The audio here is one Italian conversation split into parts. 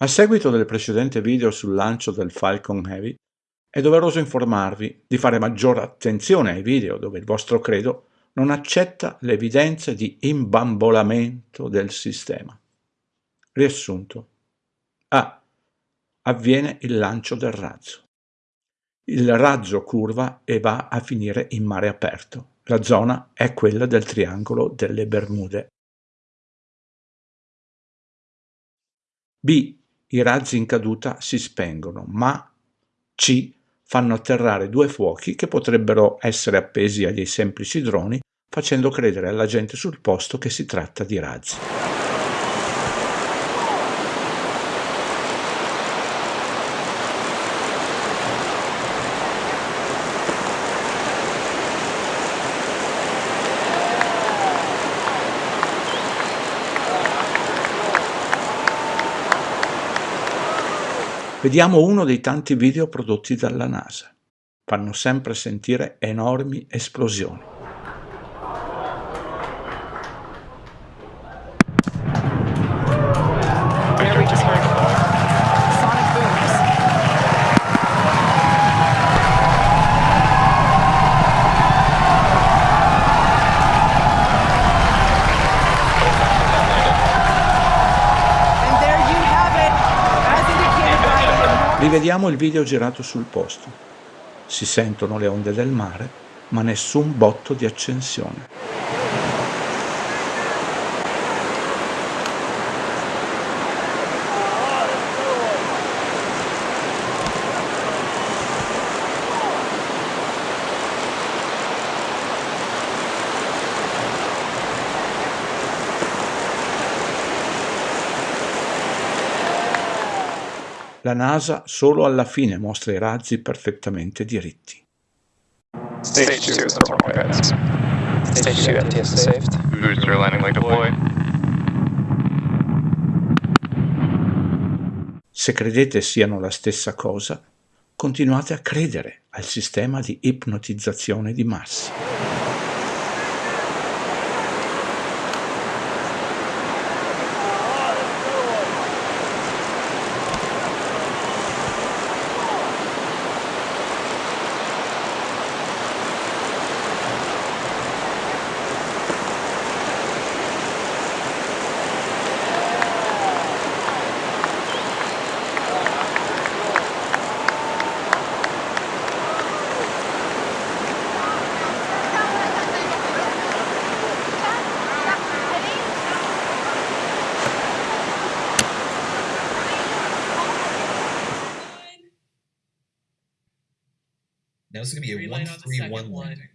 A seguito del precedente video sul lancio del Falcon Heavy, è doveroso informarvi di fare maggiore attenzione ai video dove il vostro credo non accetta le evidenze di imbambolamento del sistema. Riassunto. A. Avviene il lancio del razzo. Il razzo curva e va a finire in mare aperto. La zona è quella del triangolo delle Bermude. B i razzi in caduta si spengono, ma C fanno atterrare due fuochi che potrebbero essere appesi a dei semplici droni, facendo credere alla gente sul posto che si tratta di razzi. Vediamo uno dei tanti video prodotti dalla NASA. Fanno sempre sentire enormi esplosioni. Rivediamo il video girato sul posto. Si sentono le onde del mare, ma nessun botto di accensione. La NASA solo alla fine mostra i razzi perfettamente diritti. Stage 2 is normal, guys. Stage 2 MTS is saved. Booster landing like deployed. Se credete siano la stessa cosa, continuate a credere al sistema di ipnotizzazione di massa. Now this is gonna be a one three one landing.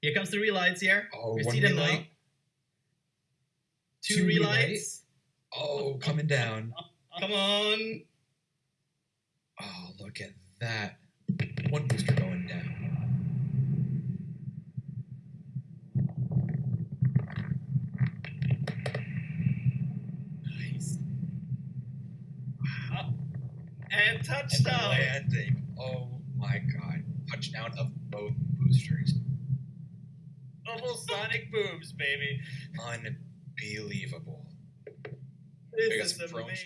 Here comes the relights here. Oh, We one see them now. relight. Two, Two relights. Oh, coming down. Come on. Oh, look at that. One booster going down. Nice. And And touchdown. landing. Oh my god. Touchdown of both boosters. Almost sonic booms, baby. Unbelievable. This is amazing.